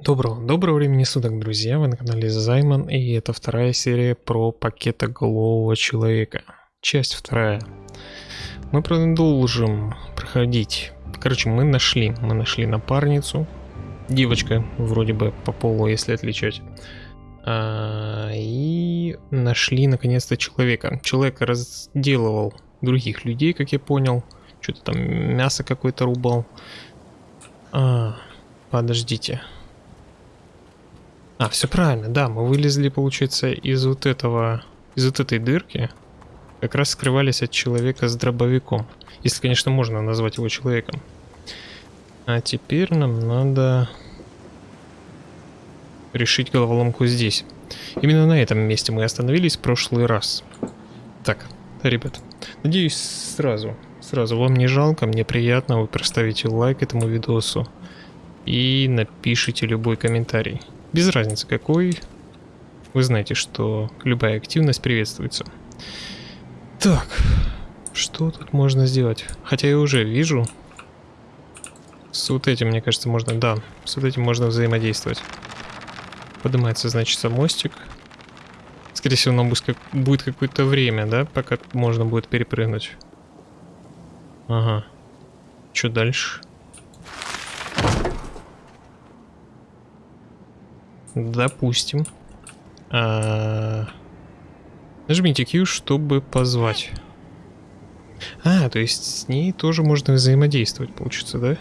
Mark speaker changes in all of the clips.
Speaker 1: Доброго, доброго времени суток, друзья! Вы на канале Займан, и это вторая серия про пакетоголового человека. Часть вторая. Мы продолжим проходить. Короче, мы нашли, мы нашли напарницу. Девочка, вроде бы по полу, если отличать. А, и нашли наконец-то человека. Человек разделывал других людей, как я понял. Что-то там мясо какое-то рубал. А, подождите. А, все правильно, да, мы вылезли, получается, из вот этого, из вот этой дырки. Как раз скрывались от человека с дробовиком. Если, конечно, можно назвать его человеком. А теперь нам надо решить головоломку здесь. Именно на этом месте мы остановились в прошлый раз. Так, ребят, надеюсь сразу, сразу вам не жалко, мне приятно, вы проставите лайк этому видосу и напишите любой комментарий. Без разницы какой, вы знаете, что любая активность приветствуется. Так, что тут можно сделать? Хотя я уже вижу. С вот этим, мне кажется, можно... Да, с вот этим можно взаимодействовать. Поднимается, значит, мостик. Скорее всего, нам будет какое-то время, да, пока можно будет перепрыгнуть. Ага. Что дальше? Допустим. А... Нажмите Q, чтобы позвать. А, то есть с ней тоже можно взаимодействовать, получится, да?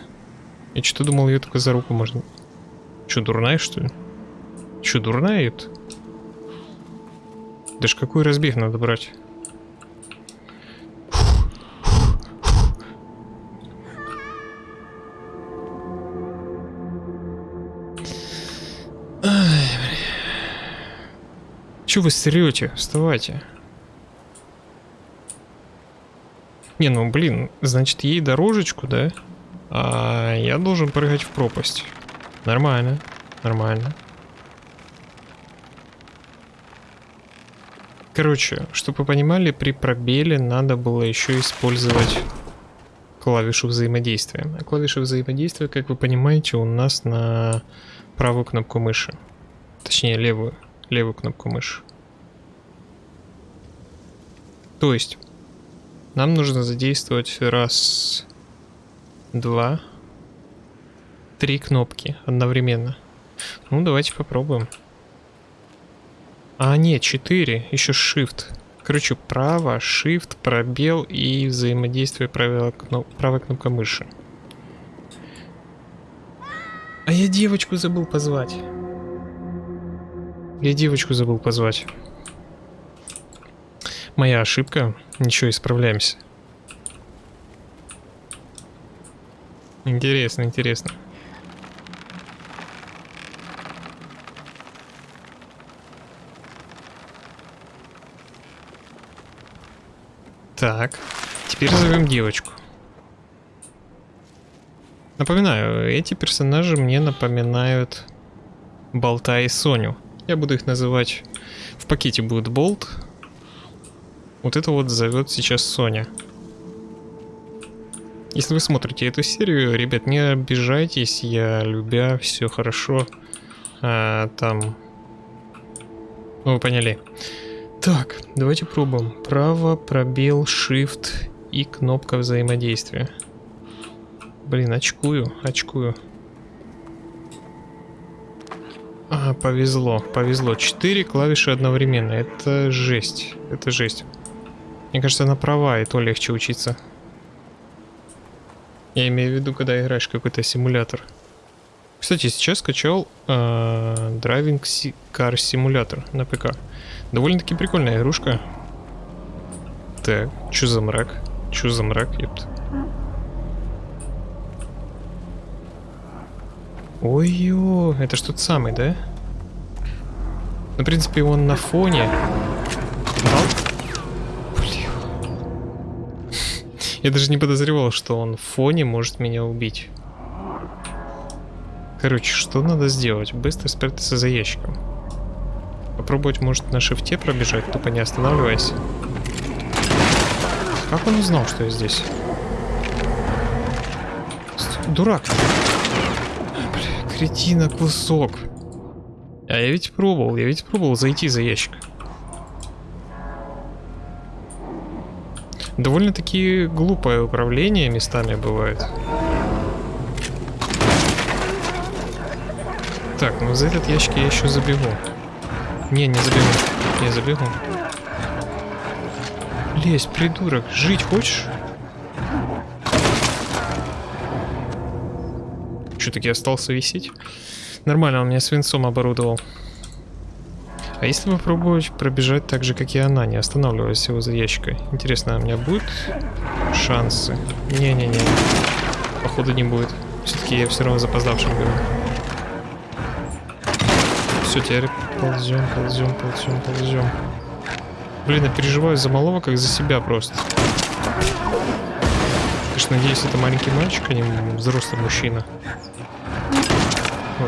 Speaker 1: Я что-то думал, ее только за руку можно... Че, дурная, что ли? Че, дурная это? Даже какой разбег надо брать? Че вы стрете? Вставайте. Не, ну блин, значит ей дорожечку, да? А я должен прыгать в пропасть. Нормально, нормально. Короче, чтобы вы понимали, при пробеле надо было еще использовать клавишу взаимодействия. А клавиша взаимодействия, как вы понимаете, у нас на правую кнопку мыши. Точнее, левую левую кнопку мыши. То есть, нам нужно задействовать раз, два, три кнопки одновременно. Ну, давайте попробуем. А, нет, четыре, еще shift. Короче, право, shift, пробел и взаимодействие кноп правой кнопка мыши. А я девочку забыл позвать. Я девочку забыл позвать. Моя ошибка. Ничего, исправляемся. Интересно, интересно. Так, теперь зовем девочку. Напоминаю, эти персонажи мне напоминают Болта и Соню. Я буду их называть... В пакете будет болт. Вот это вот зовет сейчас Соня. Если вы смотрите эту серию, ребят, не обижайтесь, я любя, все хорошо. А, там... Ну, вы поняли. Так, давайте пробуем. Право, пробел, shift и кнопка взаимодействия. Блин, очкую, очкую. А, повезло, повезло. Четыре клавиши одновременно. Это жесть. Это жесть. Мне кажется, она права, и то легче учиться. Я имею в виду, когда играешь какой-то симулятор. Кстати, сейчас скачал э, Driving Car Simulator на ПК. Довольно-таки прикольная игрушка. Так, что за мрак? Что за мрак, ёпт? Ой-ё, это что-то самый, да? Ну, в принципе, он на фоне. Блин. Я даже не подозревал, что он в фоне может меня убить. Короче, что надо сделать? Быстро спрятаться за ящиком. Попробовать, может, на шифте пробежать, тупо не останавливаясь. Как он узнал, что я здесь? Дурак. Кретина кусок. А я ведь пробовал, я ведь пробовал зайти за ящик. Довольно-таки глупое управление местами бывает. Так, ну за этот ящик я еще забегу. Не, не забегу. Не забегу. Лезь, придурок. Жить хочешь? Что-таки остался висеть? Нормально, он меня свинцом оборудовал. А если попробовать пробежать так же, как и она, не останавливаясь его за ящикой? Интересно, у меня будут шансы? Не-не-не. Походу не будет. Все-таки я все равно запоздавшим говорю. Все, теперь ползем, ползем, ползем, ползем. Блин, я переживаю за малого, как за себя просто. Конечно, надеюсь, это маленький мальчик, а не взрослый мужчина.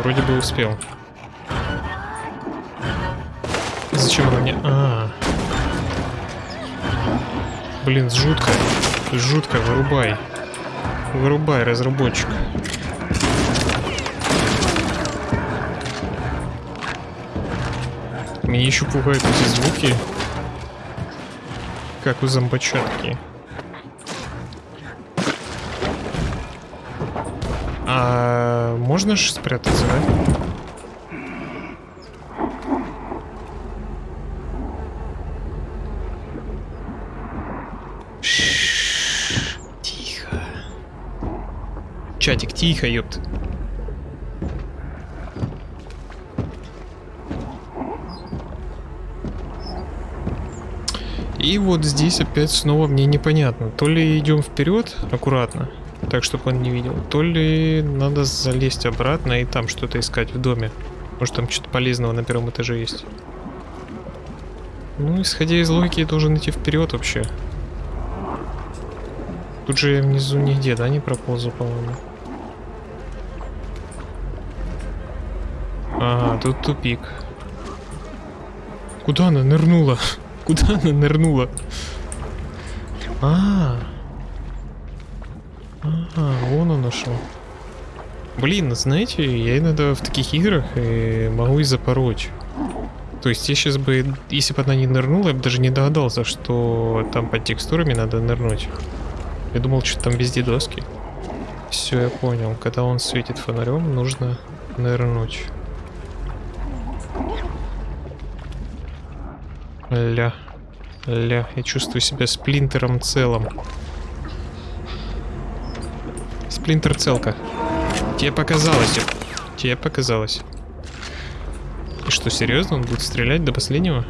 Speaker 1: Вроде бы успел. Зачем она мне... А, -а, а Блин, жутко. Жутко, вырубай. Вырубай, разработчик. Меня еще пугают эти звуки. Как у зомбочатки. Можно же спрятаться, да? Тихо. Чатик, тихо, ёпт. И вот здесь опять снова мне непонятно. То ли идем вперед аккуратно, так чтобы он не видел, то ли надо залезть обратно и там что-то искать в доме. Может там что-то полезного на первом этаже есть. Ну, исходя из логики, я должен идти вперед вообще. Тут же я внизу нигде, да, не проползу, по-моему. Ага, тут тупик. Куда она нырнула? Куда она нырнула? А, -а, а, вон он нашел. Блин, знаете, я иногда в таких играх э, могу и запороть. То есть я сейчас бы, если бы она не нырнула, я бы даже не догадался, что там под текстурами надо нырнуть. Я думал, что там везде доски. Все, я понял. Когда он светит фонарем, нужно нырнуть. Ля. Ля, я чувствую себя сплинтером целым. Сплинтер целка. Тебе показалось. Тебе показалось. И что, серьезно? Он будет стрелять до последнего?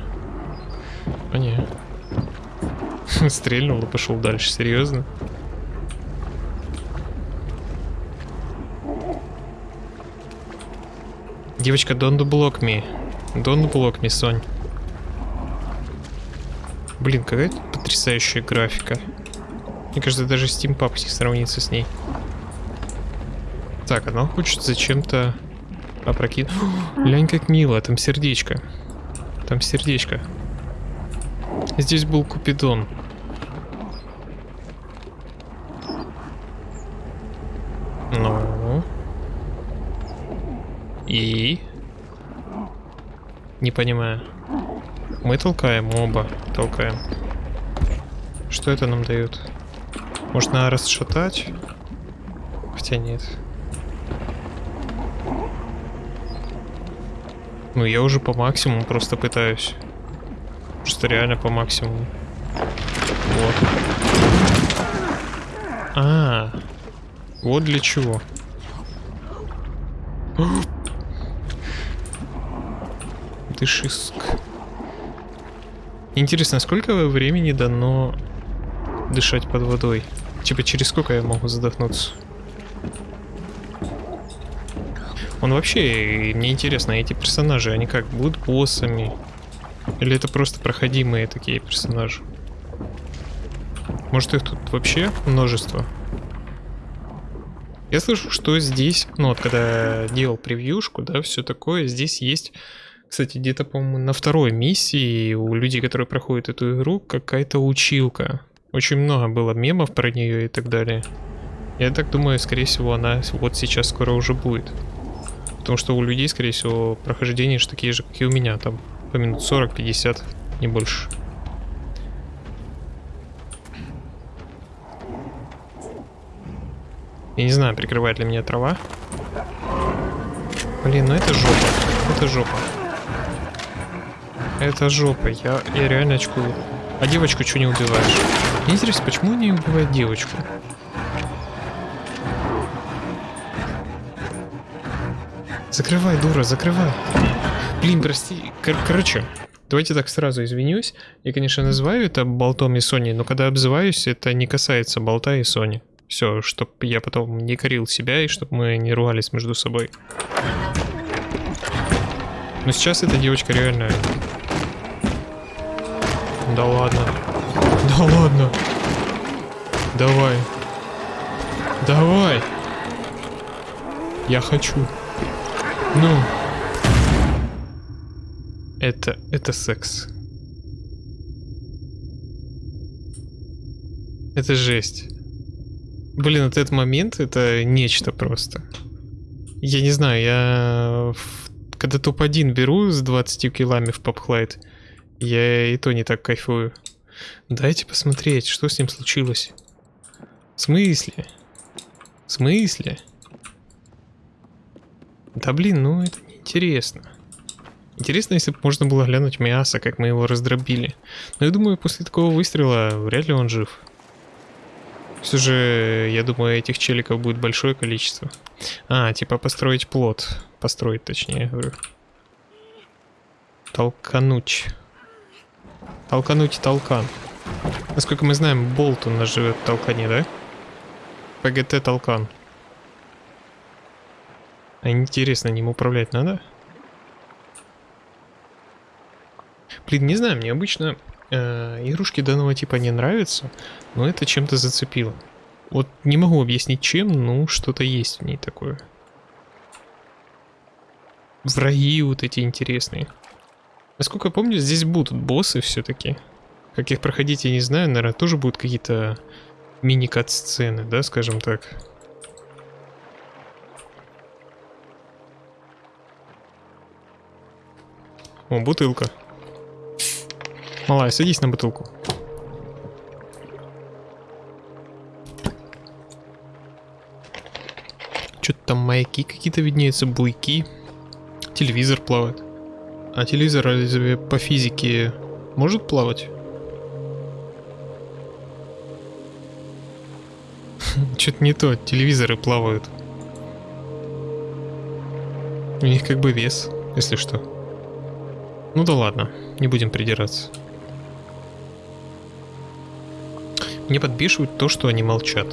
Speaker 1: А не. Стрельнул и пошел дальше. Серьезно? Девочка, don't block me. Don't block me, Сонь. Блин, какая потрясающая графика. Мне кажется, даже Steam Pub не сравнится с ней. Так, она хочет зачем-то опрокинуть. Лянь, как мило, там сердечко. Там сердечко. Здесь был Купидон. Ну. И? Не понимаю. Мы толкаем оба. Толкаем. Что это нам дает? Можно расшатать? Хотя нет. Ну, я уже по максимуму просто пытаюсь. Просто реально по максимуму. Вот. А, вот для чего. Ты шиск. Интересно, сколько времени дано дышать под водой? Типа, через сколько я могу задохнуться? Он вообще, мне интересно, эти персонажи, они как, будут боссами? Или это просто проходимые такие персонажи? Может их тут вообще множество? Я слышу, что здесь, ну вот когда делал превьюшку, да, все такое, здесь есть кстати, где-то, по-моему, на второй миссии у людей, которые проходят эту игру, какая-то училка. Очень много было мемов про нее и так далее. Я так думаю, скорее всего, она вот сейчас скоро уже будет. Потому что у людей, скорее всего, прохождения же такие же, как и у меня. Там по минут 40-50, не больше. Я не знаю, прикрывает ли меня трава. Блин, ну это жопа. Это жопа. Это жопа. Я, я реально очкую. А девочку что не убиваешь? Интересно, почему не убивает девочку? Закрывай, дура, закрывай. Блин, прости. Кор короче, давайте так сразу извинюсь. Я, конечно, называю это болтом и Сони, но когда обзываюсь, это не касается болта и Сони. Все, чтобы я потом не корил себя и чтобы мы не ругались между собой. Но сейчас эта девочка реально... Да ладно. Да ладно. Давай. Давай. Я хочу. Ну. Это, это секс. Это жесть. Блин, вот этот момент, это нечто просто. Я не знаю, я когда топ-1 беру с 20 килами в попхлайт, я и то не так кайфую. Дайте посмотреть, что с ним случилось. В смысле? В смысле? Да блин, ну это неинтересно. Интересно, если бы можно было глянуть мясо, как мы его раздробили. Но я думаю, после такого выстрела вряд ли он жив. Все же, я думаю, этих челиков будет большое количество. А, типа построить плод. Построить, точнее, говорю. Толкануть. Толкануть толкан. Насколько мы знаем, болт у нас живет в толкане, да? ПГТ толкан. А интересно, ним управлять надо? Блин, не знаю, мне обычно э, игрушки данного типа не нравятся, но это чем-то зацепило. Вот не могу объяснить чем, но что-то есть в ней такое. Враги вот эти интересные. Насколько я помню, здесь будут боссы все-таки. Как их проходить, я не знаю, наверное, тоже будут какие-то мини-кат-сцены, да, скажем так. О, бутылка. Малая, садись на бутылку. Что-то там маяки какие-то виднеются, буйки. Телевизор плавает. А телевизор разве по физике может плавать? Что-то не то, телевизоры плавают. У них как бы вес, если что. Ну да ладно, не будем придираться. Мне подбешивает то, что они молчат.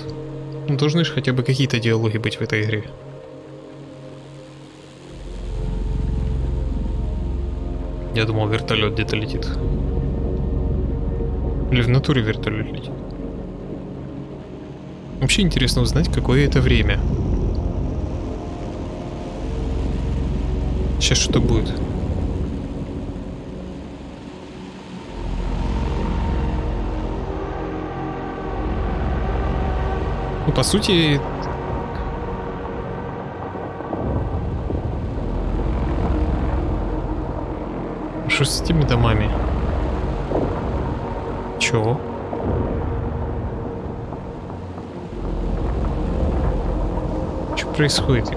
Speaker 1: Ну, должны же хотя бы какие-то диалоги быть в этой игре. Я думал, вертолет где-то летит. Или в натуре вертолет летит. Вообще интересно узнать, какое это время. Сейчас что будет? Ну, по сути... Что с этими домами? Чего? Что происходит?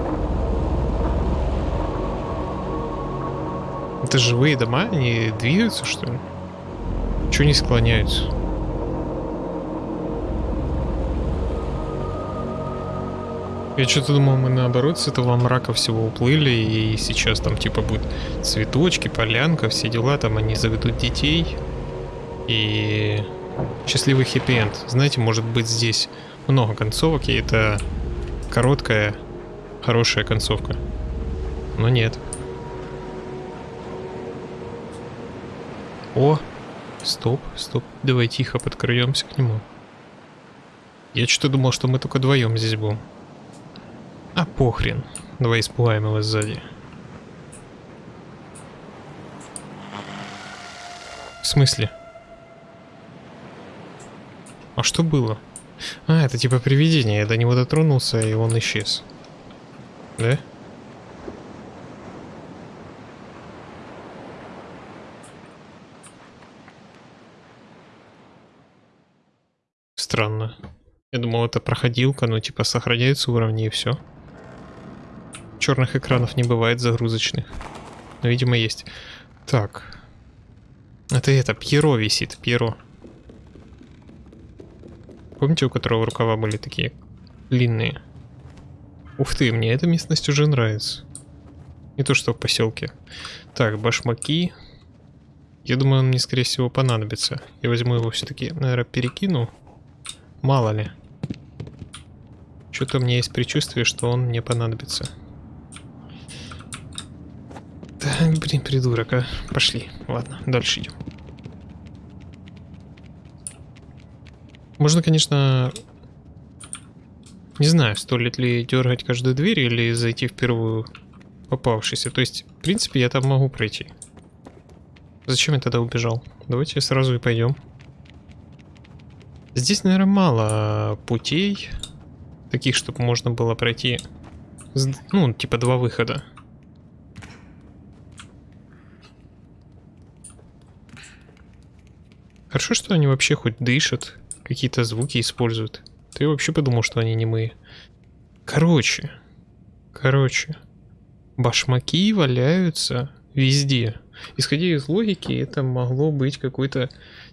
Speaker 1: Это живые дома? Они двигаются, что ли? Чего не склоняются? Я что-то думал, мы наоборот с этого мрака всего уплыли, и сейчас там типа будет цветочки, полянка, все дела, там они заведут детей. И счастливый хэппи-энд. Знаете, может быть здесь много концовок, и это короткая, хорошая концовка. Но нет. О, стоп, стоп, давай тихо подкраемся к нему. Я что-то думал, что мы только вдвоем здесь будем. А похрен. Давай испугаем его сзади. В смысле? А что было? А, это типа привидение. Я до него дотронулся, и он исчез. Да? Странно. Я думал, это проходилка, но типа сохраняются уровни и все. Черных экранов не бывает загрузочных. Но, видимо, есть. Так. Это это, Пьеро висит, Пьеро. Помните, у которого рукава были такие длинные? Ух ты, мне эта местность уже нравится. Не то, что в поселке. Так, башмаки. Я думаю, он мне, скорее всего, понадобится. Я возьму его все-таки, наверное, перекину. Мало ли. Что-то у меня есть предчувствие, что он мне понадобится. Так, блин, придурок, а. Пошли. Ладно, дальше идем. Можно, конечно... Не знаю, стоит ли дергать каждую дверь или зайти в первую попавшийся. То есть, в принципе, я там могу пройти. Зачем я тогда убежал? Давайте сразу и пойдем. Здесь, наверное, мало путей. Таких, чтобы можно было пройти. Ну, типа два выхода. Хорошо, что они вообще хоть дышат, какие-то звуки используют. Ты вообще подумал, что они не мы. Короче, короче, башмаки валяются везде. Исходя из логики, это могло быть какое-то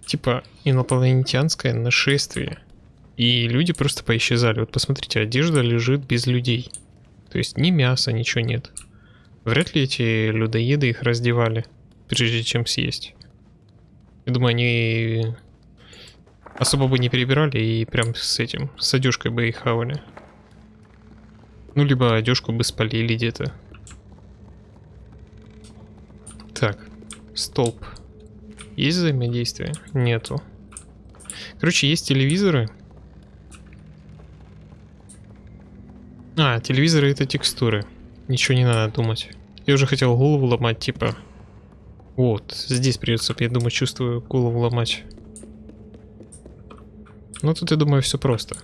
Speaker 1: типа инопланетянское нашествие. И люди просто поисчезали. Вот посмотрите, одежда лежит без людей. То есть ни мяса, ничего нет. Вряд ли эти людоеды их раздевали, прежде чем съесть. Я думаю, они особо бы не перебирали и прям с этим, с одежкой бы их хавали. Ну, либо одежку бы спалили где-то. Так, столб. Есть взаимодействие? Нету. Короче, есть телевизоры. А, телевизоры это текстуры. Ничего не надо думать. Я уже хотел голову ломать, типа... Вот, здесь придется, я думаю, чувствую голову ломать. Ну тут, я думаю, все просто.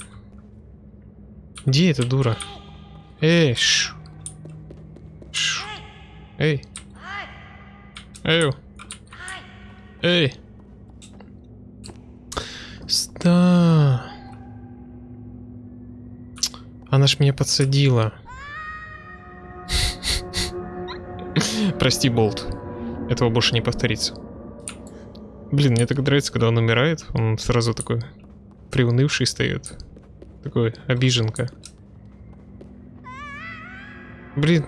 Speaker 1: Где эта дура? Эй, ш. ш. Эй. Эй. Эй. Ста. Она ж меня подсадила. Прости, Болт. Этого больше не повторится. Блин, мне так нравится, когда он умирает. Он сразу такой приунывший стоит. Такой обиженка. Блин,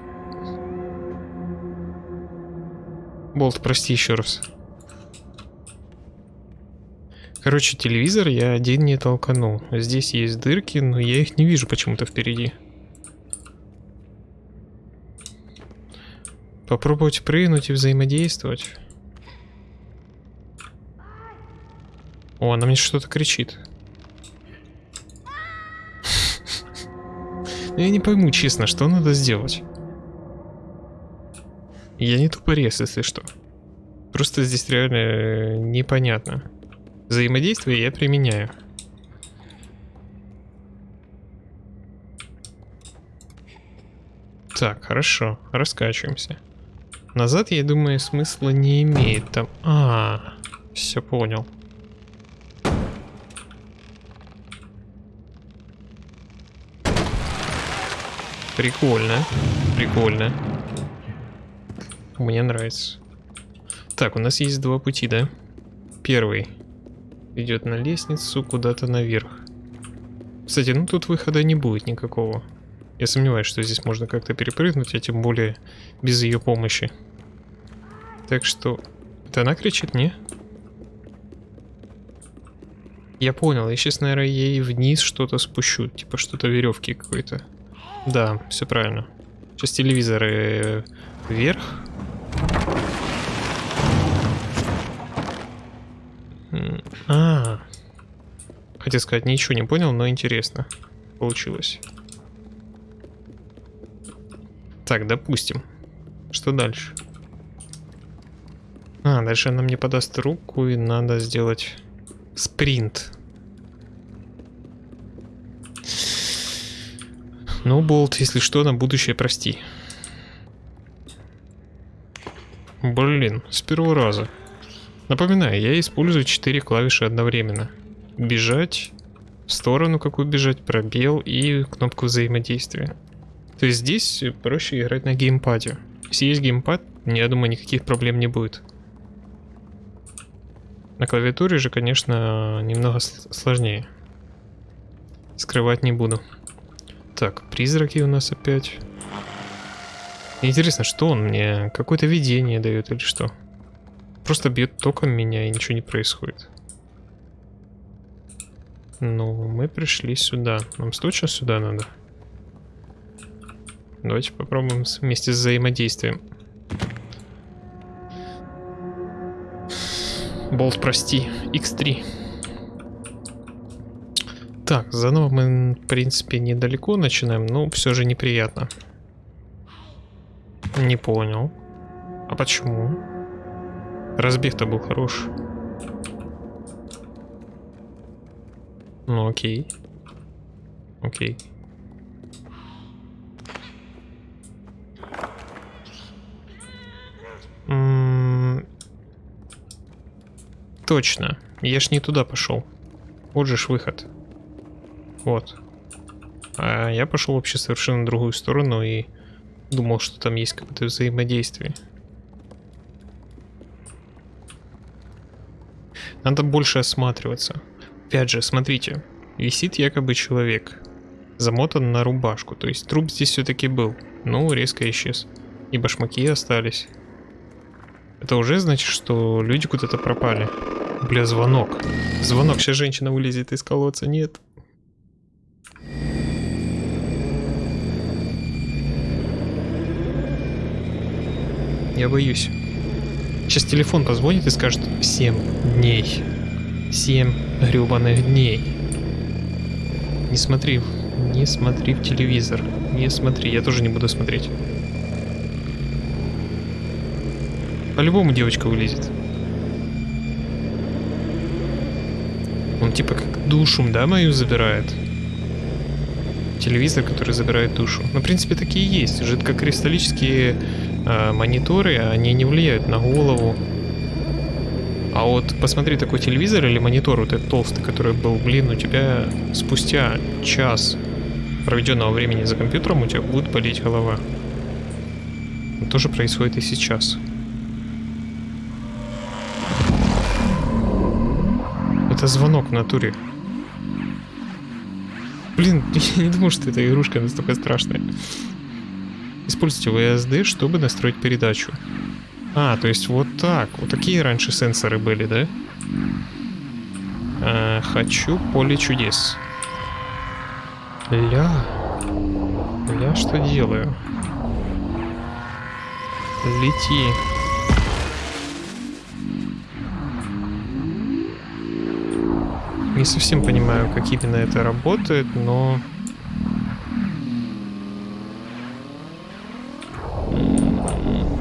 Speaker 1: Болт, прости еще раз. Короче, телевизор я один не толканул. Здесь есть дырки, но я их не вижу почему-то впереди. Попробовать прыгнуть и взаимодействовать. О, она мне что-то кричит. Но я не пойму, честно, что надо сделать. Я не тупорез, если что. Просто здесь реально э, непонятно. Взаимодействие я применяю. Так, хорошо, раскачиваемся. Назад, я думаю, смысла не имеет. Там... А, все понял. Прикольно, прикольно. Мне нравится. Так, у нас есть два пути, да? Первый идет на лестницу куда-то наверх. Кстати, ну тут выхода не будет никакого. Я сомневаюсь, что здесь можно как-то перепрыгнуть, а тем более без ее помощи. Так что... Это она кричит, не? Я понял, я сейчас, наверное, ей вниз что-то спущу. Типа что-то веревки какой-то. Да, все правильно. Сейчас телевизоры вверх, а, Хотел сказать, ничего не понял, но интересно. Получилось. Так, допустим. Что дальше? А, дальше она мне подаст руку, и надо сделать спринт. Ну, Болт, если что, на будущее прости. Блин, с первого раза. Напоминаю, я использую 4 клавиши одновременно. Бежать, в сторону какую бежать, пробел и кнопку взаимодействия. То есть здесь проще играть на геймпаде. Если есть геймпад, я думаю, никаких проблем не будет. На клавиатуре же, конечно, немного сложнее. Скрывать не буду. Так, призраки у нас опять. Интересно, что он мне? Какое-то видение дает или что? Просто бьет током меня и ничего не происходит. Ну, мы пришли сюда. Нам точно сюда надо? Давайте попробуем вместе с взаимодействием. Болт, прости. X3. Так, заново мы, в принципе, недалеко начинаем, но все же неприятно. Не понял. А почему? Разбег-то был хорош. Ну окей. Окей. Точно. Я ж не туда пошел. Вот же ж выход. Вот. А я пошел вообще совершенно в другую сторону и думал, что там есть какое-то взаимодействие. Надо больше осматриваться. Опять же, смотрите, висит якобы человек, замотан на рубашку, то есть труп здесь все-таки был, но резко исчез. И башмаки остались. Это уже значит, что люди куда-то пропали. Бля, звонок. Звонок, сейчас женщина вылезет из колодца, нет. Я боюсь. Сейчас телефон позвонит и скажет 7 дней. 7 гребаных дней. Не смотри, не смотри в телевизор. Не смотри, я тоже не буду смотреть. По-любому девочка вылезет. Он типа как душу, да, мою забирает? Телевизор, который забирает душу. Ну, в принципе, такие есть. Жидкокристаллические э, мониторы, они не влияют на голову. А вот посмотри такой телевизор или монитор, вот этот толстый, который был, блин, у тебя спустя час проведенного времени за компьютером у тебя будет болеть голова. Это тоже происходит и сейчас. Звонок в натуре. Блин, я не думал, что эта игрушка настолько страшная. Используйте VSD, чтобы настроить передачу. А, то есть вот так. Вот такие раньше сенсоры были, да? А, хочу поле чудес. Ля. Я что делаю? Лети. Не совсем понимаю, как именно это работает, но...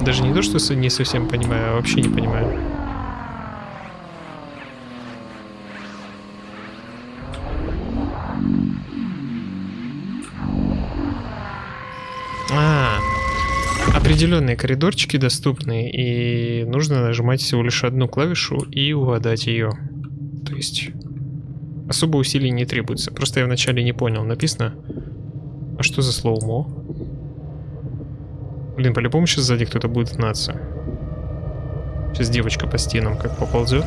Speaker 1: Даже не то, что не совсем понимаю, а вообще не понимаю. А, определенные коридорчики доступны, и нужно нажимать всего лишь одну клавишу и угадать ее. То есть Особо усилий не требуется. Просто я вначале не понял. Написано... А что за слоумо? Блин, по-любому сейчас сзади кто-то будет гнаться. Сейчас девочка по стенам как поползет.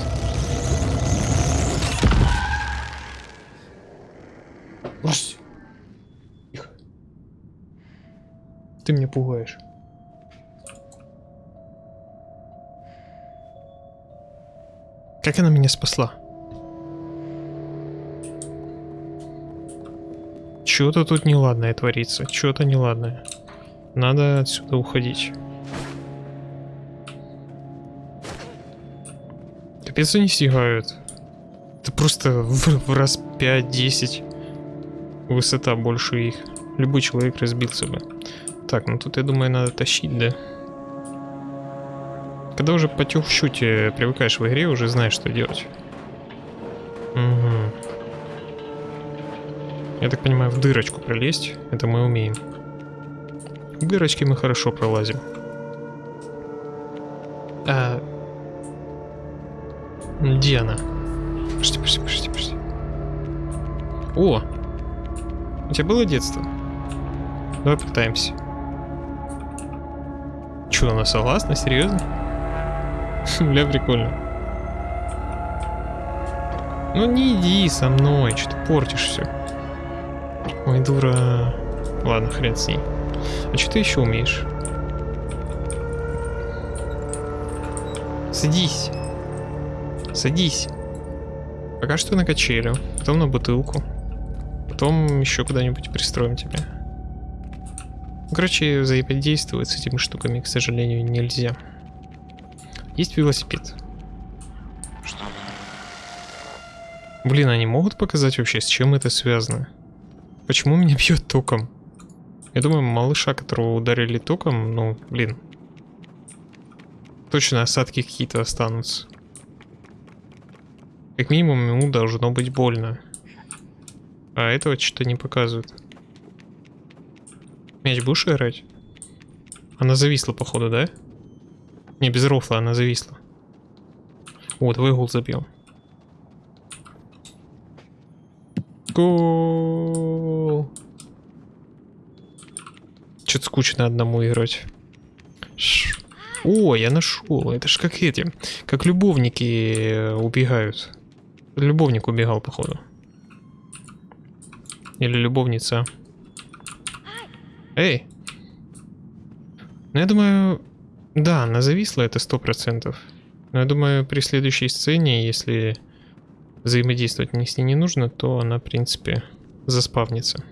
Speaker 1: Ложься. Тихо. Ты меня пугаешь. Как она меня спасла? Что-то тут неладное творится. Что-то неладное. Надо отсюда уходить. Капец они стигают. Это просто в, в раз 5-10 высота больше их. Любой человек разбился бы. Так, ну тут, я думаю, надо тащить, да? Когда уже по чуть привыкаешь в игре, уже знаешь, что делать. Угу. Я так понимаю, в дырочку пролезть, это мы умеем. В дырочки мы хорошо пролазим. А... Где она? Подожди, подожди, подожди, подожди. О! У тебя было детство? Давай пытаемся. Че, она согласна? Серьезно? Бля, прикольно. Ну не иди со мной, что ты портишь все. Ой, дура. Ладно, хрен с ней. А что ты еще умеешь? Садись. Садись. Пока что на качелю, потом на бутылку. Потом еще куда-нибудь пристроим тебя. Ну, короче, взаимодействовать с этими штуками, к сожалению, нельзя. Есть велосипед.
Speaker 2: Что?
Speaker 1: Блин, они могут показать вообще, с чем это связано? Почему меня бьет током? Я думаю, малыша, которого ударили током, ну, блин. Точно осадки какие-то останутся. Как минимум ему должно быть больно. А этого что-то не показывают. Мяч будешь играть? Она зависла, походу, да? Не, без рофла она зависла. О, твой гол забил. Гол! Что-то скучно одному играть. Ш О, я нашел. Это ж как эти, как любовники э, убегают. Любовник убегал, походу. Или любовница. Эй! Ну, я думаю... Да, она зависла, это сто процентов. Но я думаю, при следующей сцене, если взаимодействовать с ней не нужно, то она, в принципе, заспавнится.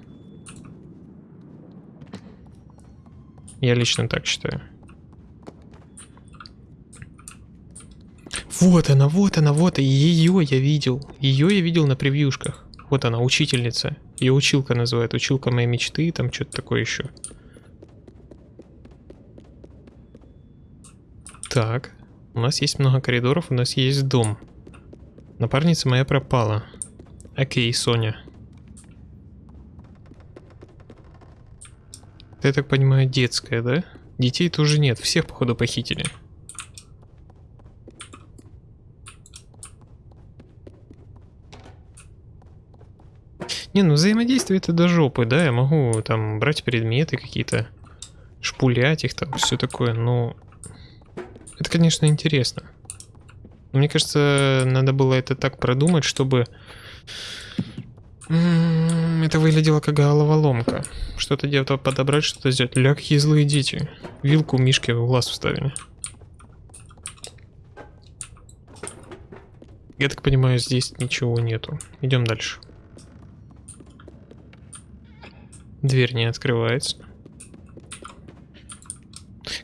Speaker 1: Я лично так считаю. Вот она, вот она, вот ее я видел. Ее я видел на превьюшках. Вот она, учительница. Ее училка называют. Училка моей мечты, там что-то такое еще. Так, у нас есть много коридоров, у нас есть дом. Напарница моя пропала. Окей, Соня. Ты, я так понимаю, детская, да? Детей тоже нет, всех, походу, похитили. Не, ну взаимодействие это до жопы, да, я могу там брать предметы какие-то, шпулять их там, все такое, но... Это, конечно, интересно. Но мне кажется, надо было это так продумать, чтобы... Это выглядело как головоломка. Что-то где-то подобрать, что-то сделать. Ля, какие злые дети. Вилку Мишке в глаз вставили. Я так понимаю, здесь ничего нету. Идем дальше. Дверь не открывается.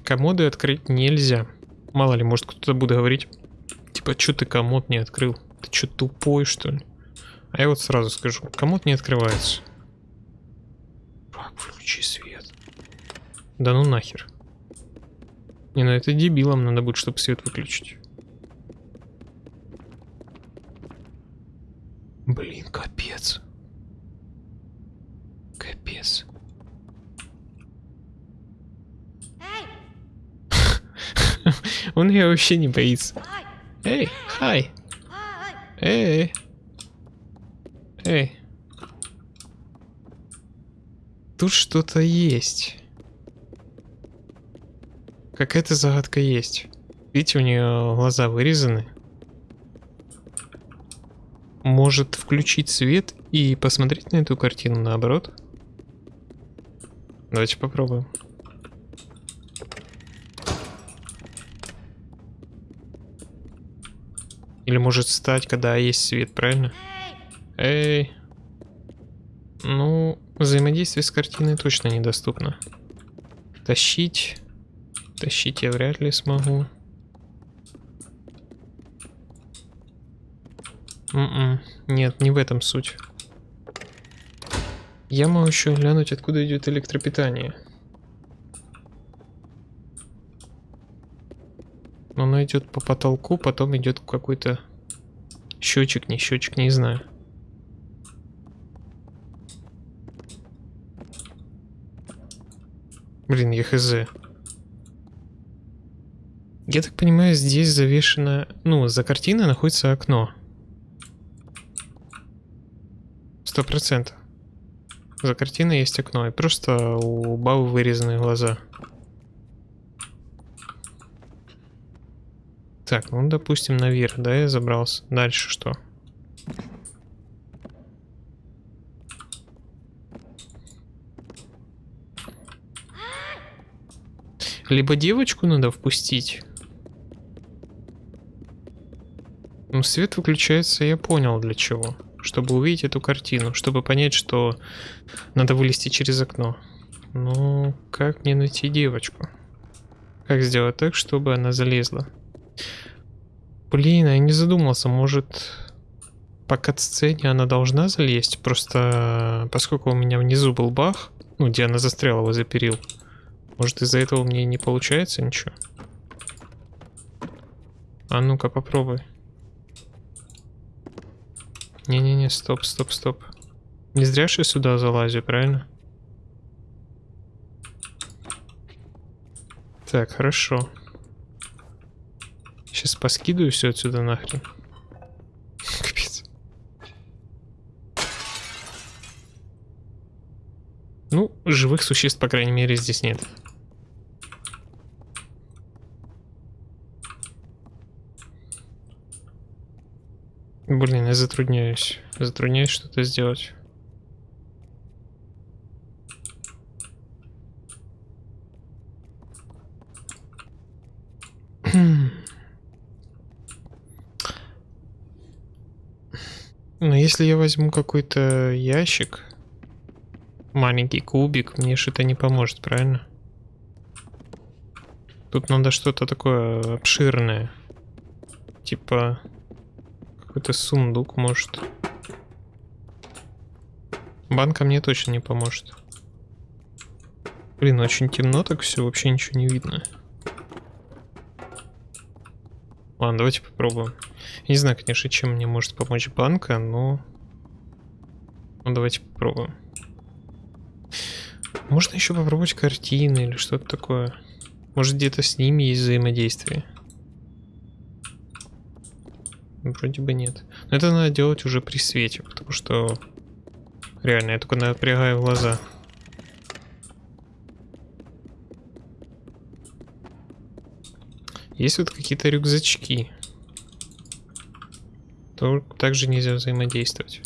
Speaker 1: Комоды открыть нельзя. Мало ли, может кто-то будет говорить, типа, что ты комод не открыл? Ты что, тупой, что ли? А я вот сразу скажу, комод не открывается. Как включи свет? Да ну нахер. Не, ну это дебилом надо будет, чтобы свет выключить. Блин, капец. Капец. Он ее вообще не боится. Эй, хай. Эй. Эй. Тут что-то есть. Какая-то загадка есть. Видите, у нее глаза вырезаны. Может включить свет и посмотреть на эту картину наоборот? Давайте попробуем. Или может стать, когда есть свет, правильно? Эй. Ну, взаимодействие с картиной точно недоступно. Тащить. Тащить я вряд ли смогу. М м-м, -м, нет, не в этом суть. Я могу еще глянуть, откуда идет электропитание. Оно идет по потолку, потом идет какой-то счетчик, не счетчик, не знаю. Блин, я хз. Я так понимаю, здесь завешено... Ну, за картиной находится окно. Сто процентов. За картиной есть окно, и просто у бабы вырезаны глаза. Так, ну допустим наверх, да, я забрался. Дальше что? Либо девочку надо впустить. Ну, свет выключается, я понял для чего. Чтобы увидеть эту картину, чтобы понять, что надо вылезти через окно. Ну, как мне найти девочку? Как сделать так, чтобы она залезла? Блин, я не задумался, может по кат-сцене она должна залезть? Просто поскольку у меня внизу был бах, ну, где она застряла возле перил, может из-за этого мне не получается ничего? А ну-ка попробуй. Не-не-не, стоп, стоп, стоп. Не зря же я сюда залазю, правильно? Так, хорошо. Сейчас поскидываю все отсюда нахрен. Живых существ, по крайней мере, здесь нет. Блин, я затрудняюсь. Затрудняюсь что-то сделать. Но если я возьму какой-то ящик, маленький кубик, мне что-то не поможет, правильно? Тут надо что-то такое обширное. Типа какой-то сундук, может. Банка мне точно не поможет. Блин, очень темно так все, вообще ничего не видно. Ладно, давайте попробуем. Не знаю, конечно, чем мне может помочь банка, но... Ну, давайте попробуем. Можно еще попробовать картины или что-то такое. Может, где-то с ними есть взаимодействие. Вроде бы нет. Но это надо делать уже при свете, потому что реально я только напрягаю глаза. Есть вот какие-то рюкзачки. То также нельзя взаимодействовать.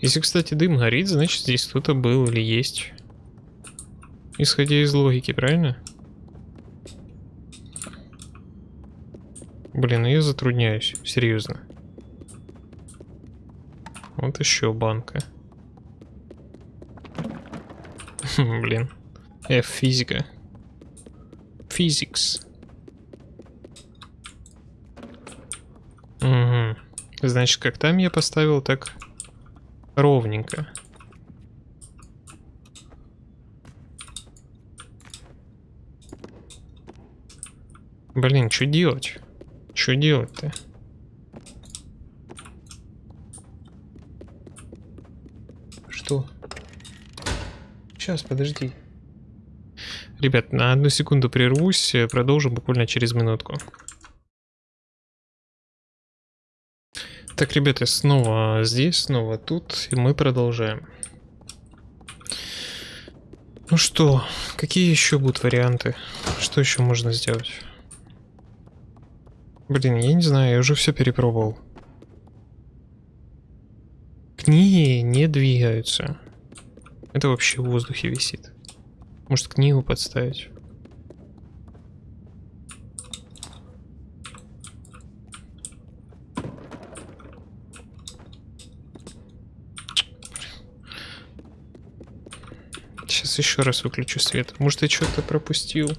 Speaker 1: Если, кстати, дым горит, значит здесь кто-то был или есть. Исходя из логики, правильно? Блин, я затрудняюсь, серьезно. Вот еще банка. Блин. F физика. Physics. Угу. Значит, как там я поставил, так ровненько. Блин, что делать? Что делать-то? Что? Сейчас, подожди. Ребят, на одну секунду прервусь, продолжим буквально через минутку. Так, ребята, снова здесь, снова тут, и мы продолжаем. Ну что, какие еще будут варианты? Что еще можно сделать? Блин, я не знаю, я уже все перепробовал. Книги не двигаются. Это вообще в воздухе висит. Может книгу подставить? Еще раз выключу свет. Может я что-то пропустил?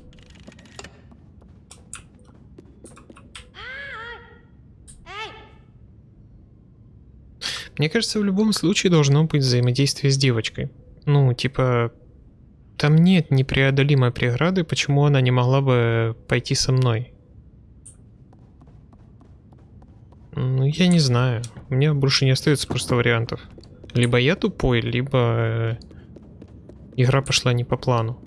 Speaker 1: Мне кажется, в любом случае должно быть взаимодействие с девочкой. Ну, типа, там нет непреодолимой преграды, почему она не могла бы пойти со мной. Ну, я не знаю. У меня больше не остается просто вариантов. Либо я тупой, либо э, игра пошла не по плану.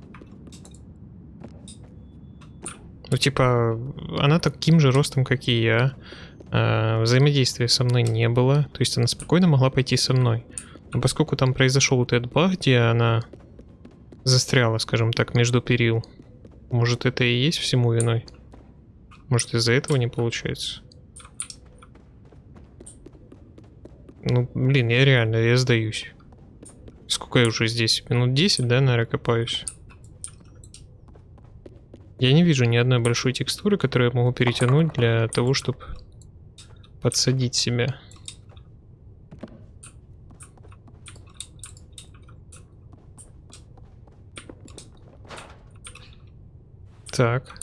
Speaker 1: Ну, типа, она таким же ростом, как и я. А, взаимодействия со мной не было. То есть она спокойно могла пойти со мной. Но поскольку там произошел вот этот баг, где она застряла, скажем так, между перил. Может это и есть всему виной? Может из-за этого не получается? Ну, блин, я реально, я сдаюсь. Сколько я уже здесь? Минут 10, да, наверное, копаюсь? Я не вижу ни одной большой текстуры, которую я могу перетянуть для того, чтобы подсадить себя. Так.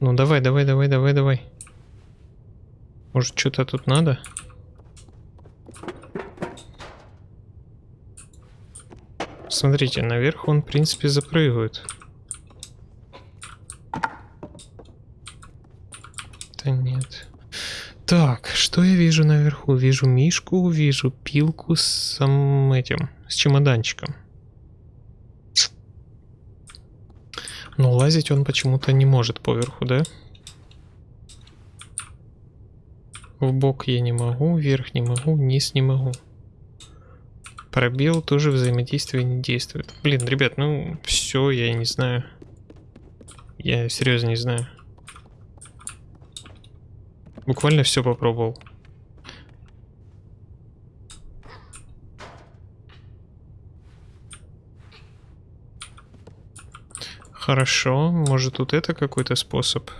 Speaker 1: Ну давай, давай, давай, давай, давай. Может, что-то тут надо? Смотрите, наверх он, в принципе, запрыгивает. Да нет. Так, что я вижу наверху? Вижу мишку, вижу пилку с самым этим, с чемоданчиком. Но лазить он почему-то не может поверху, да? В бок я не могу, вверх не могу, вниз не могу. Пробел тоже взаимодействие не действует. Блин, ребят, ну все, я не знаю. Я серьезно не знаю. Буквально все попробовал. Хорошо, может тут это какой-то способ?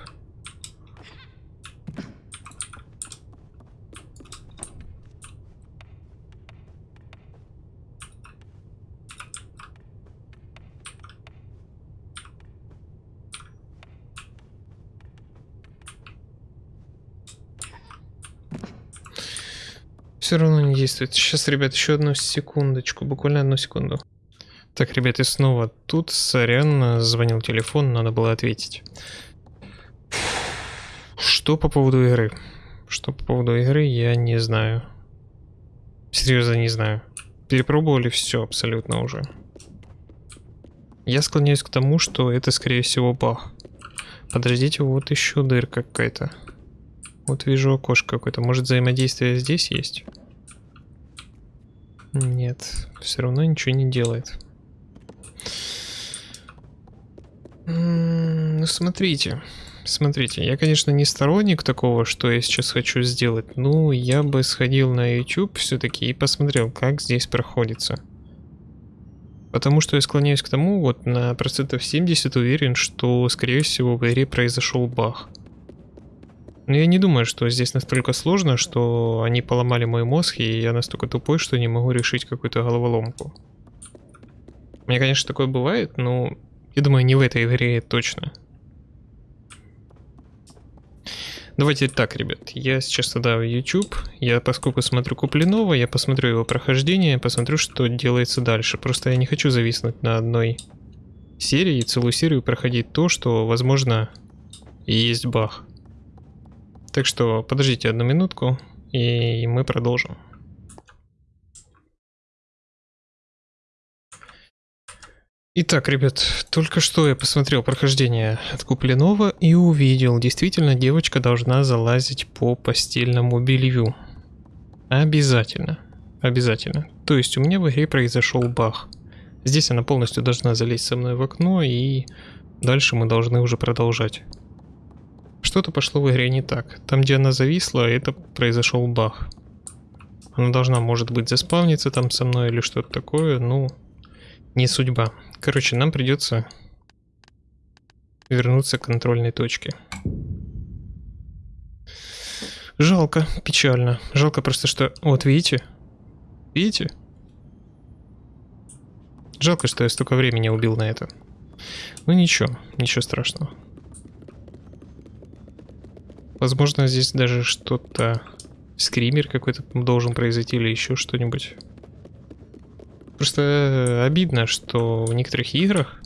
Speaker 1: Все равно не действует. Сейчас, ребят, еще одну секундочку, буквально одну секунду. Так, ребят, и снова тут, сорян, звонил телефон, надо было ответить. Что по поводу игры? Что по поводу игры, я не знаю. Серьезно, не знаю. Перепробовали все абсолютно уже. Я склоняюсь к тому, что это, скорее всего, баг. Подождите, вот еще дырка какая-то. Вот вижу окошко какое-то. Может взаимодействие здесь есть? Нет, все равно ничего не делает. Ну, смотрите. Смотрите, я, конечно, не сторонник такого, что я сейчас хочу сделать. Ну, я бы сходил на YouTube все-таки и посмотрел, как здесь проходится. Потому что я склоняюсь к тому, вот на процентов 70 уверен, что, скорее всего, в игре произошел баг. Но я не думаю, что здесь настолько сложно, что они поломали мой мозг, и я настолько тупой, что не могу решить какую-то головоломку. Меня, конечно, такое бывает, но я думаю, не в этой игре точно. Давайте так, ребят, я сейчас тогда в YouTube, я поскольку смотрю Куплинова, я посмотрю его прохождение, посмотрю, что делается дальше. Просто я не хочу зависнуть на одной серии целую серию проходить то, что, возможно, и есть баг. Так что подождите одну минутку, и мы продолжим. Итак, ребят, только что я посмотрел прохождение от Купленова и увидел, действительно девочка должна залазить по постельному белью. Обязательно. Обязательно. То есть у меня в игре произошел баг. Здесь она полностью должна залезть со мной в окно и дальше мы должны уже продолжать. Что-то пошло в игре не так. Там, где она зависла, это произошел баг. Она должна, может быть, заспавниться там со мной или что-то такое, ну, не судьба. Короче, нам придется вернуться к контрольной точке. Жалко, печально. Жалко просто, что... Вот, видите? Видите? Жалко, что я столько времени убил на это. Ну ничего, ничего страшного. Возможно, здесь даже что-то... Скример какой-то должен произойти или еще что-нибудь. Просто обидно, что в некоторых играх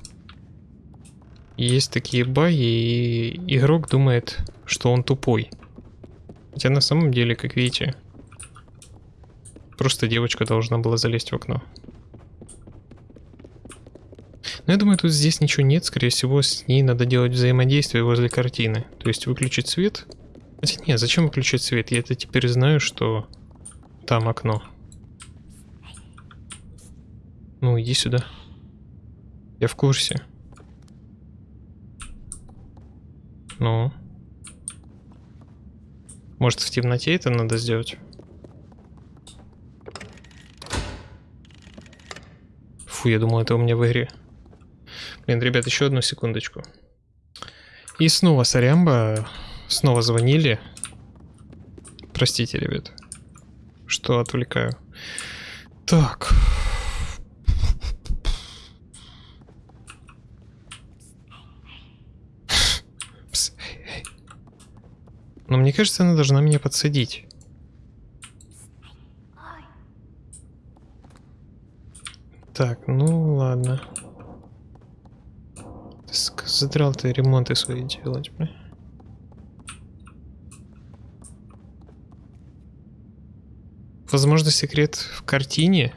Speaker 1: есть такие баги, и игрок думает, что он тупой. Хотя на самом деле, как видите, просто девочка должна была залезть в окно. Но я думаю, тут здесь ничего нет. Скорее всего, с ней надо делать взаимодействие возле картины. То есть выключить свет, Хотя нет, зачем выключать свет? Я это теперь знаю, что там окно. Ну, иди сюда. Я в курсе. Ну. Может, в темноте это надо сделать? Фу, я думал, это у меня в игре. Блин, ребят, еще одну секундочку. И снова сорямба. Снова звонили. Простите, ребят. Что отвлекаю. Так. Пс, эй, эй. Но мне кажется, она должна меня подсадить. Так, ну ладно. Задрал ты ремонты свои делать, бля. Возможно, секрет в картине.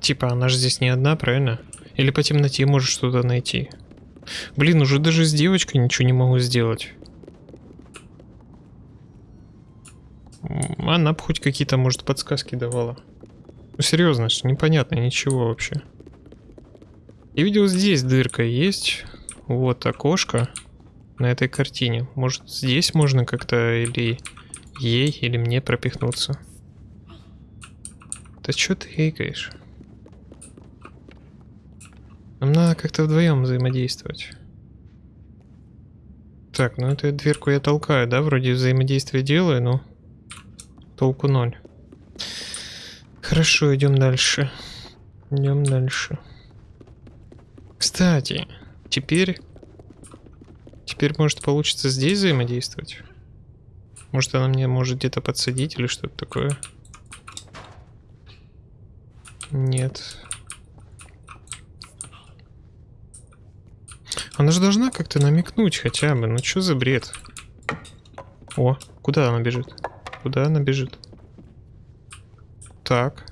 Speaker 1: Типа, она же здесь не одна, правильно? Или по темноте можешь что-то найти. Блин, уже даже с девочкой ничего не могу сделать. Она бы хоть какие-то, может, подсказки давала. Ну, серьезно, что непонятно ничего вообще. Я видел, здесь дырка есть. Вот окошко на этой картине. Может, здесь можно как-то или ей, или мне пропихнуться. Да что ты хейкаешь? Нам надо как-то вдвоем взаимодействовать. Так, ну эту дверку я толкаю, да? Вроде взаимодействие делаю, но толку ноль. Хорошо, идем дальше. Идем дальше. Кстати, теперь... Теперь, может, получится здесь взаимодействовать? Может, она мне может где-то подсадить или что-то такое? Нет. Она же должна как-то намекнуть хотя бы. Ну что за бред? О, куда она бежит? Куда она бежит? Так.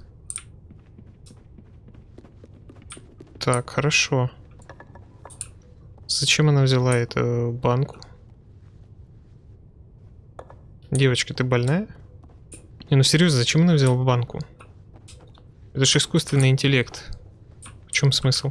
Speaker 1: Так, хорошо. Зачем она взяла эту банку? Девочка, ты больная? Не, ну серьезно, зачем она взяла банку? Это же искусственный интеллект. В чем смысл?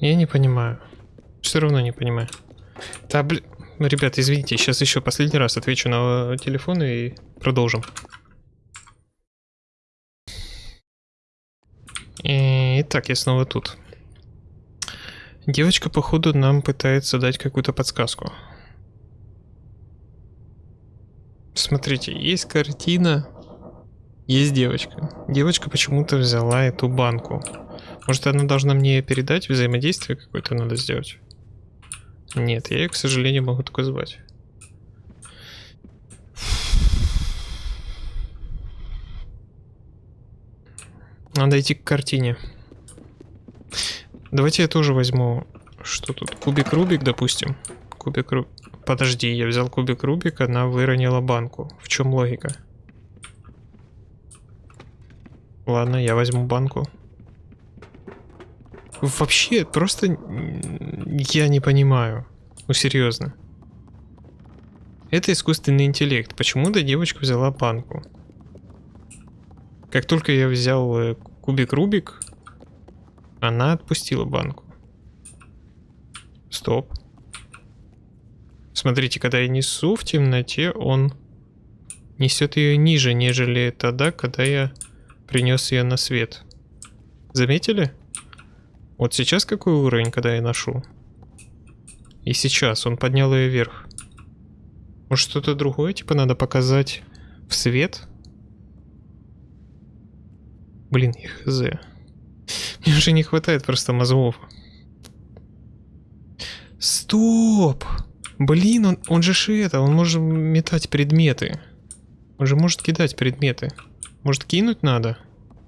Speaker 1: Я не понимаю. Все равно не понимаю. Да, блин. Ребят, извините, сейчас еще последний раз отвечу на э, телефон и продолжим. Итак, я снова тут. Девочка, походу, нам пытается дать какую-то подсказку. Смотрите, есть картина, есть девочка. Девочка почему-то взяла эту банку. Может, она должна мне передать, взаимодействие какое-то надо сделать? Нет, я ее, к сожалению, могу только звать. Надо идти к картине. Давайте я тоже возьму... Что тут? Кубик Рубик, допустим. Кубик Рубик. Подожди, я взял кубик Рубик, она выронила банку. В чем логика? Ладно, я возьму банку. Вообще, просто я не понимаю. Ну, серьезно. Это искусственный интеллект. Почему-то девочка взяла банку. Как только я взял э, кубик Рубик, она отпустила банку. Стоп. Смотрите, когда я несу в темноте, он несет ее ниже, нежели тогда, когда я принес ее на свет. Заметили? Вот сейчас какой уровень, когда я ношу? И сейчас он поднял ее вверх. Может что-то другое, типа надо показать в свет? Блин, я хз. Мне уже не хватает просто мозгов. Стоп! Блин, он, он же ж это, он может метать предметы. Он же может кидать предметы. Может кинуть надо?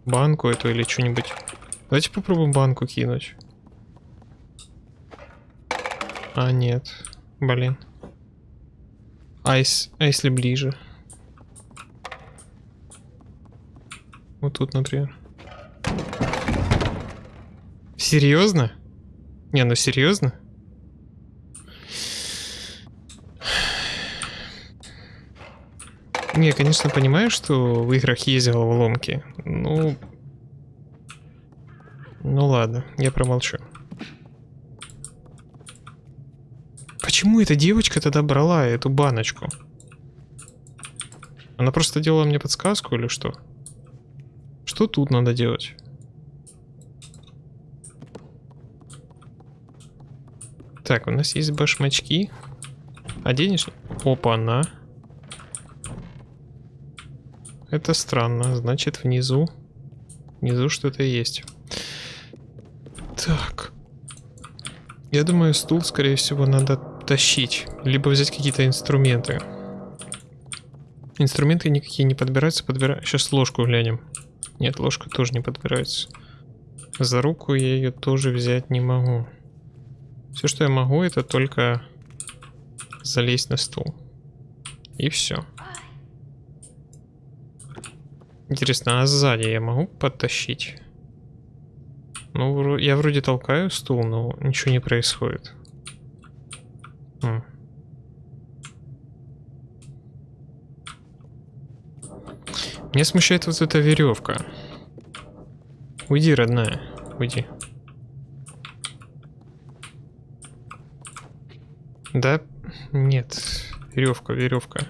Speaker 1: Банку эту или что-нибудь. Давайте попробуем банку кинуть. А, нет. Блин. А, ес- а если ближе? Вот тут, например. Серьезно? Не, ну серьезно? Не, конечно, понимаю, что в играх есть головоломки. Ну... Ну ладно, я промолчу. Почему эта девочка тогда брала эту баночку? Она просто делала мне подсказку или что? Что тут надо делать? Так, у нас есть башмачки. Оденешь? Опа, на. Это странно. Значит, внизу. Внизу что-то есть. Так. Я думаю, стул, скорее всего, надо тащить. Либо взять какие-то инструменты. Инструменты никакие не подбираются. Подбира... Сейчас ложку глянем. Нет, ложка тоже не подбирается. За руку я ее тоже взять не могу. Все, что я могу, это только залезть на стул. И все. Интересно, а сзади я могу подтащить? Ну, я вроде толкаю стул, но ничего не происходит. Хм. Меня смущает вот эта веревка. Уйди, родная, уйди. Да? Нет. Веревка, веревка.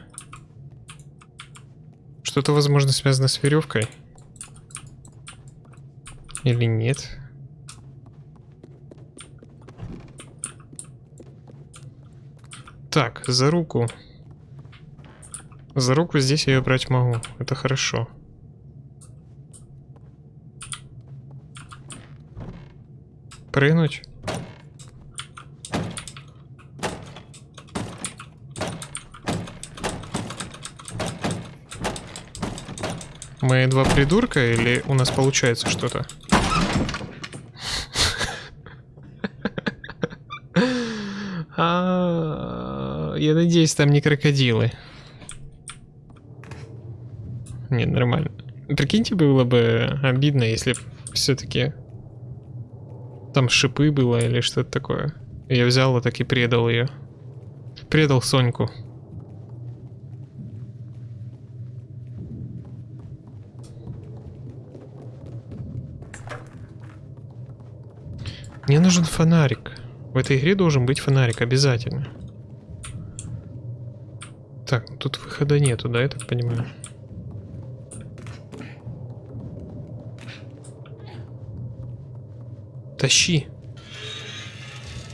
Speaker 1: Что-то, возможно, связано с веревкой. Или нет? Так, за руку. За руку здесь я ее брать могу. Это хорошо. Прыгнуть? Мы два придурка или у нас получается что-то? А, Надеюсь, там не крокодилы. Нет, нормально. Прикиньте, было бы обидно, если все-таки там шипы было или что-то такое. Я взял вот так и предал ее. Предал Соньку. Мне нужен фонарик. В этой игре должен быть фонарик, обязательно. Так, тут выхода нету, да, я так понимаю? Тащи.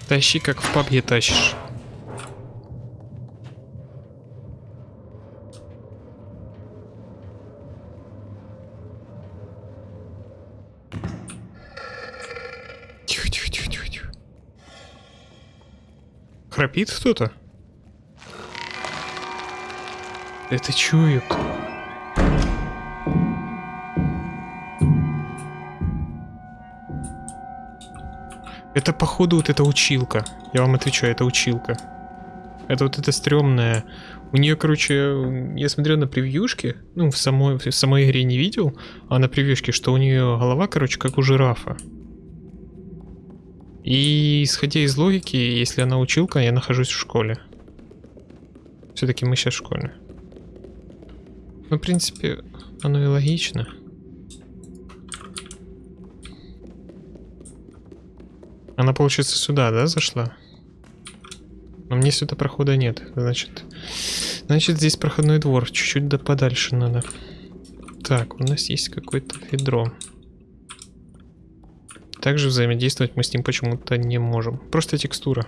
Speaker 1: Тащи, как в пабге тащишь. Тихо, тихо, тихо, тихо, тихо. Храпит кто-то? Это чует. Это походу вот эта училка. Я вам отвечаю, это училка. Это вот эта стрёмная. У нее, короче, я смотрел на превьюшке, ну, в самой, в самой игре не видел, а на превьюшке, что у нее голова, короче, как у жирафа. И исходя из логики, если она училка, я нахожусь в школе. Все-таки мы сейчас в школе. Ну, в принципе, оно и логично. Она, получается, сюда, да, зашла? Но мне сюда прохода нет. Значит, значит здесь проходной двор. Чуть-чуть да подальше надо. Так, у нас есть какое-то ведро. Также взаимодействовать мы с ним почему-то не можем. Просто текстура.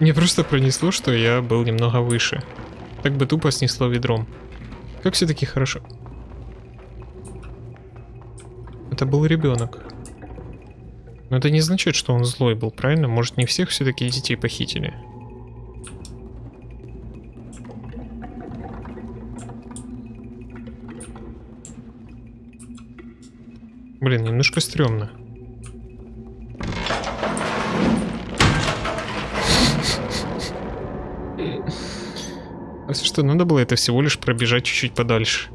Speaker 1: Мне просто пронесло, что я был немного выше. Так бы тупо снесло ведром. Как все-таки хорошо. Это был ребенок. Но это не значит, что он злой был, правильно? Может, не всех все-таки детей похитили? Блин, немножко стрёмно. Кажется, что надо было это всего лишь пробежать чуть-чуть подальше.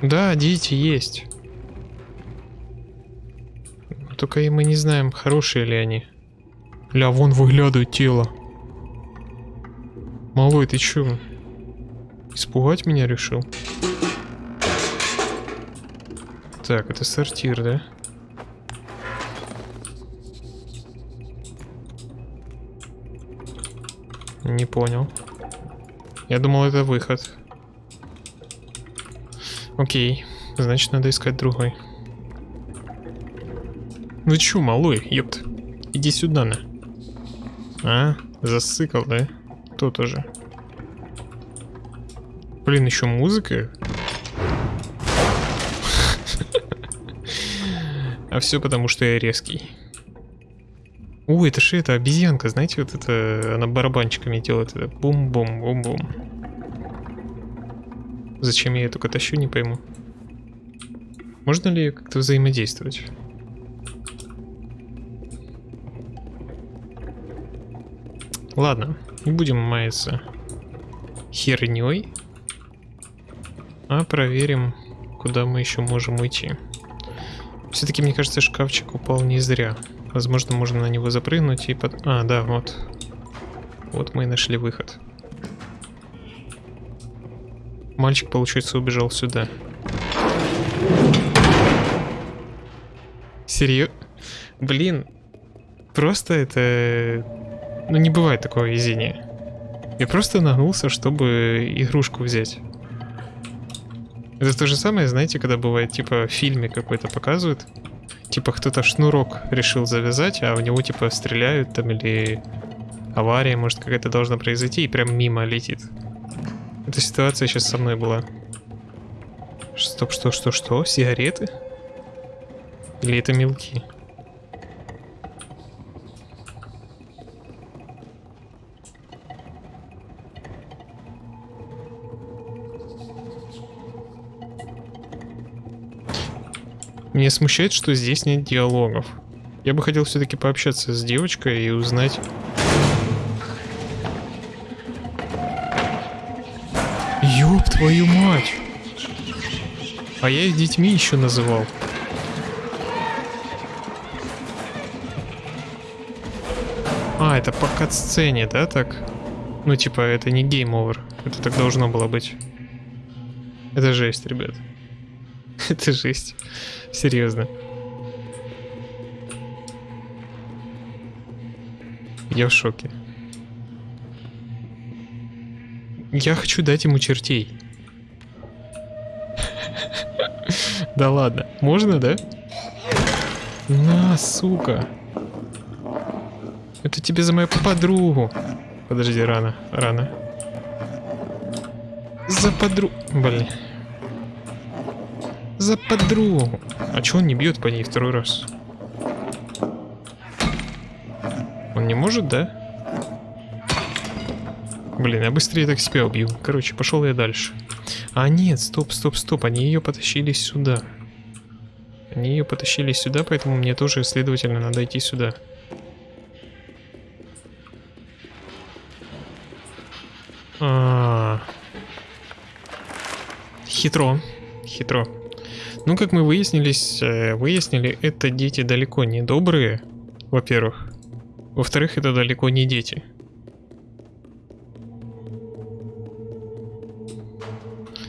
Speaker 1: Да, дети есть. Только и мы не знаем, хорошие ли они. Ля, вон выглядывает тело. Малой, ты чё? Испугать меня решил? Так, это сортир, да? Не понял. Я думал, это выход. Окей, значит, надо искать другой. Ну чё, малой, ёпт. Иди сюда, на. А, засыкал, да? То тоже. Блин, еще музыка. А все потому, что я резкий. Ой, это же это обезьянка, знаете, вот это она барабанчиками делает это бум-бум-бум-бум. Зачем я ее только тащу, не пойму. Можно ли как-то взаимодействовать? Ладно, не будем маяться херней, а проверим, куда мы еще можем уйти. Все-таки, мне кажется, шкафчик упал не зря. Возможно, можно на него запрыгнуть и под... А, да, вот. Вот мы и нашли выход. Мальчик, получается, убежал сюда. Серьезно? Блин, просто это ну не бывает такого везения. Я просто нагнулся, чтобы игрушку взять. Это то же самое, знаете, когда бывает, типа, в фильме какой-то показывают. Типа, кто-то шнурок решил завязать, а в него, типа, стреляют там или авария, может, какая-то должна произойти, и прям мимо летит. Эта ситуация сейчас со мной была. Стоп, что, что, что? Сигареты? Или это мелки? Меня смущает, что здесь нет диалогов. Я бы хотел все-таки пообщаться с девочкой и узнать... Ёб твою мать! А я их детьми еще называл. А, это по кат-сцене, да, так? Ну, типа, это не game over. Это так должно было быть. Это жесть, ребят. это жесть. Серьезно. Я в шоке. Я хочу дать ему чертей. Да ладно. Можно, да? На, сука. Это тебе за мою подругу. Подожди, рано, рано. За подругу. Блин. За подругу. А чё он не бьет по ней второй раз? Он не может, да? Блин, я быстрее так себя убью. Короче, пошел я дальше. А нет, стоп, стоп, стоп. Они ее потащили сюда. Они ее потащили сюда, поэтому мне тоже, следовательно, надо идти сюда. А -а -а. Хитро. Хитро. Ну, как мы выяснились, э, выяснили, это дети далеко не добрые, во-первых. Во-вторых, это далеко не дети.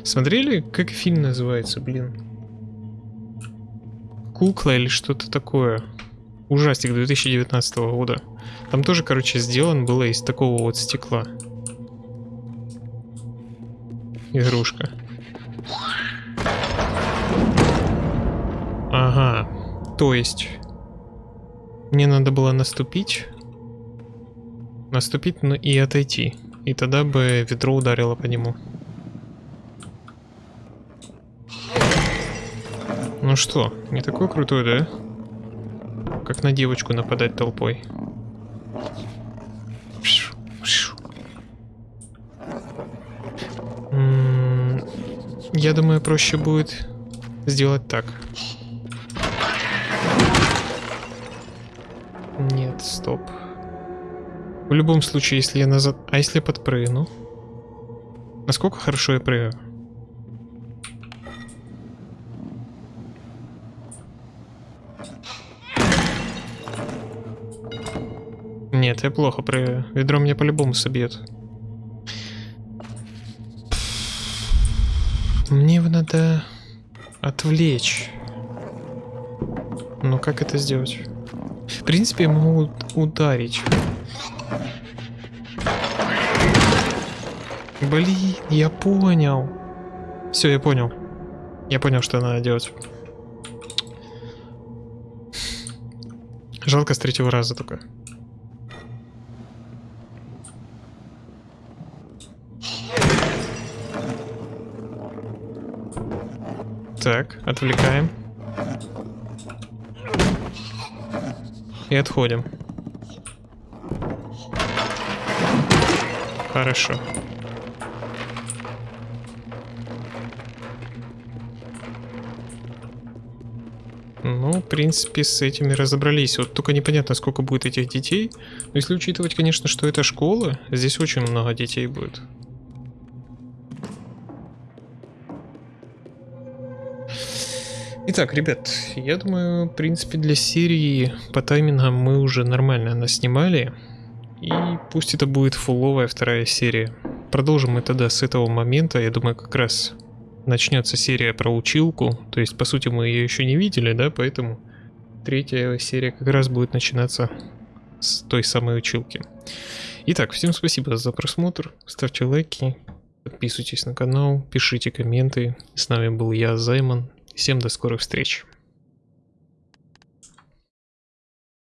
Speaker 1: Смотрели, как фильм называется, блин? Кукла или что-то такое. Ужастик 2019 года. Там тоже, короче, сделан было из такого вот стекла. Игрушка. Ага, то есть мне надо было наступить, наступить ну, и отойти, и тогда бы ведро ударило по нему. Ну что, не такой крутой, да? Как на девочку нападать толпой. Я думаю, проще будет сделать так. Стоп. В любом случае, если я назад... А если я подпрыгну? Насколько хорошо я прыгаю? Нет, я плохо прыгаю. Ведро меня по-любому собьет. Мне его надо отвлечь. Ну как это сделать? В принципе, я могу ударить. Блин, я понял. Все, я понял. Я понял, что надо делать. Жалко с третьего раза только. Так, отвлекаем. И отходим. Хорошо. Ну, в принципе, с этими разобрались. Вот только непонятно, сколько будет этих детей. Но если учитывать, конечно, что это школа, здесь очень много детей будет. Итак, ребят, я думаю, в принципе, для серии по таймингам мы уже нормально наснимали. И пусть это будет фуловая вторая серия. Продолжим мы тогда с этого момента. Я думаю, как раз начнется серия про училку. То есть, по сути, мы ее еще не видели, да, поэтому третья серия как раз будет начинаться с той самой училки. Итак, всем спасибо за просмотр. Ставьте лайки, подписывайтесь на канал, пишите комменты. С нами был я, Займан. Всем до скорых встреч.